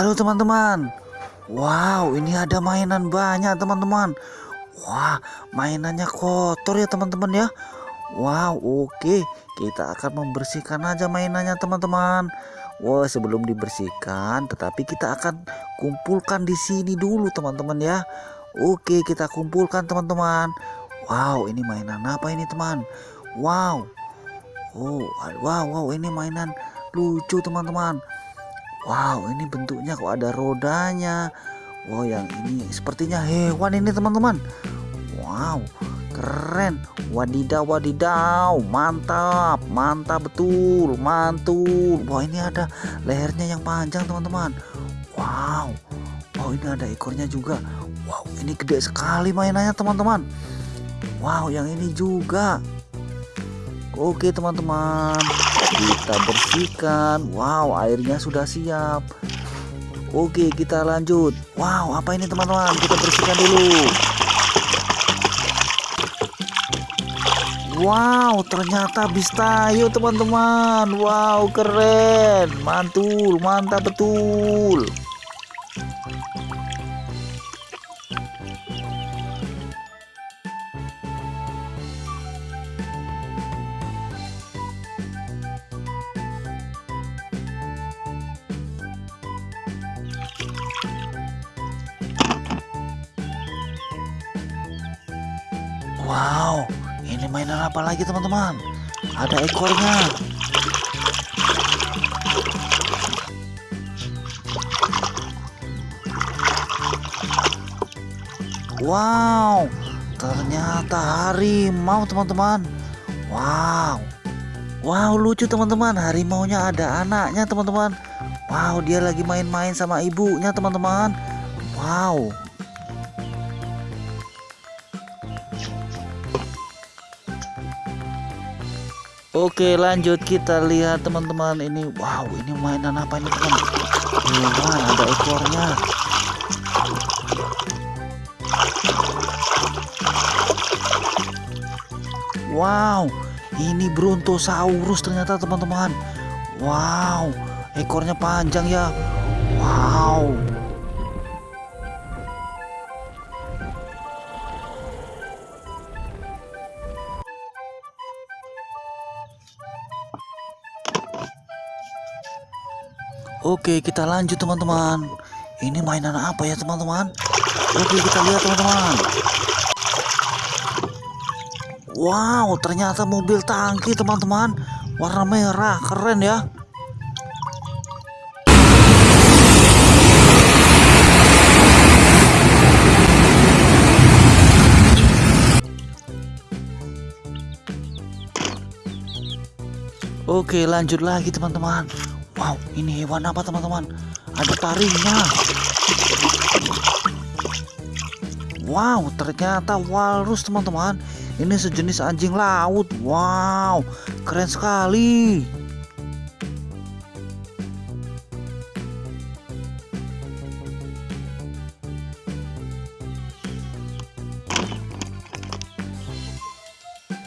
Halo teman-teman. Wow, ini ada mainan banyak teman-teman. Wah, mainannya kotor ya teman-teman ya. Wow, oke. Kita akan membersihkan aja mainannya teman-teman. Wah, sebelum dibersihkan, tetapi kita akan kumpulkan di sini dulu teman-teman ya. Oke, kita kumpulkan teman-teman. Wow, ini mainan apa ini teman? Wow. Oh, wow, wow, ini mainan lucu teman-teman. Wow, ini bentuknya kok ada rodanya. Wow, yang ini sepertinya hewan ini teman-teman. Wow, keren. Wadidaw, wadidaw. Mantap, mantap betul, mantul. Wah, ini ada lehernya yang panjang teman-teman. Wow, wow ini ada ekornya juga. Wow, ini gede sekali mainannya teman-teman. Wow, yang ini juga. Oke teman-teman. Kita bersihkan. Wow airnya sudah siap. Oke kita lanjut. Wow apa ini teman-teman? Kita bersihkan dulu. Wow ternyata bistayo teman-teman. Wow keren. Mantul mantap betul Wow, ini mainan apa lagi teman-teman? Ada ekornya. Wow, ternyata harimau teman-teman. Wow, wow lucu teman-teman. Harimaunya ada anaknya teman-teman. Wow, dia lagi main-main sama ibunya teman-teman. Wow, Oke lanjut. Kita lihat teman-teman ini. Wow ini mainan apa ini teman? Hewan ada ekornya? Wow ini brontosaurus ternyata teman-teman. Wow ekornya panjang ya. Wow Oke kita lanjut teman-teman. Ini mainan apa ya teman-teman? Oke kita lihat teman-teman. Wow ternyata mobil tangki teman-teman. Warna merah keren ya. Oke lanjut lagi teman-teman Wow, ini hewan apa teman-teman? Ada taringnya. Wow, ternyata walrus teman-teman. Ini sejenis anjing laut. Wow, keren sekali.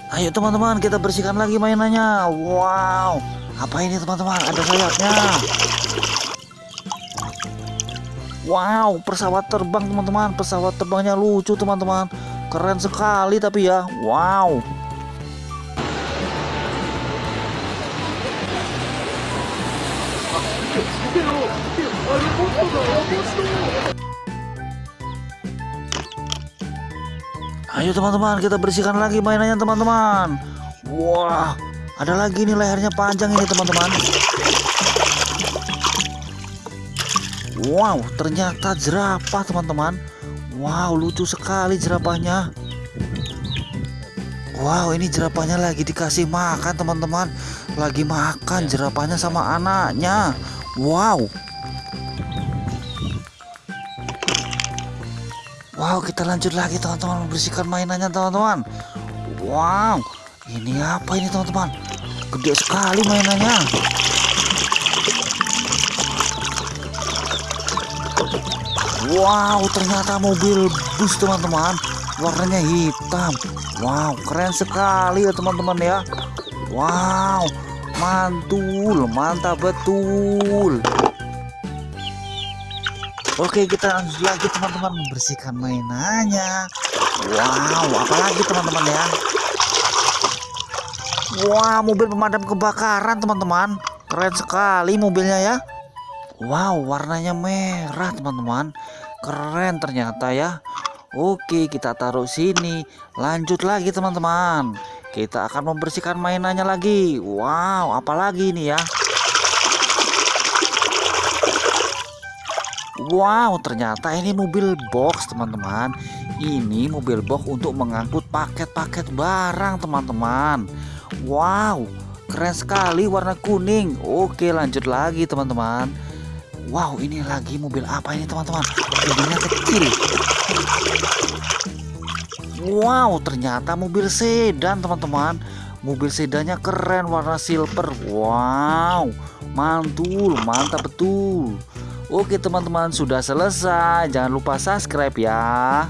Ayo teman-teman kita bersihkan lagi mainannya. Wow. Apa ini teman-teman? Ada sayapnya. Wow, pesawat terbang teman-teman. Pesawat terbangnya lucu teman-teman. Keren sekali tapi ya. Wow. Ayo teman-teman kita bersihkan lagi mainannya teman-teman. Wah, ada lagi nih lehernya panjang ini teman-teman. Wow, ternyata jerapah teman-teman. Wow, lucu sekali jerapahnya. Wow, ini jerapahnya lagi dikasih makan teman-teman. Lagi makan jerapahnya sama anaknya. Wow. Wow, kita lanjut lagi teman-teman membersihkan mainannya teman-teman. Wow. Ini apa ini teman-teman? Gede sekali mainannya. Wow, ternyata mobil bus teman-teman. Warnanya hitam. Wow, keren sekali ya teman-teman ya. Wow, mantul, mantap betul. Oke kita lanjut lagi teman-teman membersihkan mainannya Wow apalagi teman-teman ya Wah mobil pemadam kebakaran teman-teman. Keren sekali mobilnya ya. Wow warnanya merah teman-teman. Keren ternyata ya. Oke kita taruh sini. Lanjut lagi teman-teman. Kita akan membersihkan mainannya lagi. Wow apalagi ini ya. Wow, ternyata ini mobil box, teman-teman. Ini mobil box untuk mengangkut paket-paket barang, teman-teman. Wow, keren sekali warna kuning. Oke, lanjut lagi, teman-teman. Wow, ini lagi mobil apa ini, teman-teman? Mobilnya kecil. Wow, ternyata mobil sedan, teman-teman. Mobil sedannya keren warna silver. Wow, mantul, mantap betul. Oke teman-teman sudah selesai Jangan lupa subscribe ya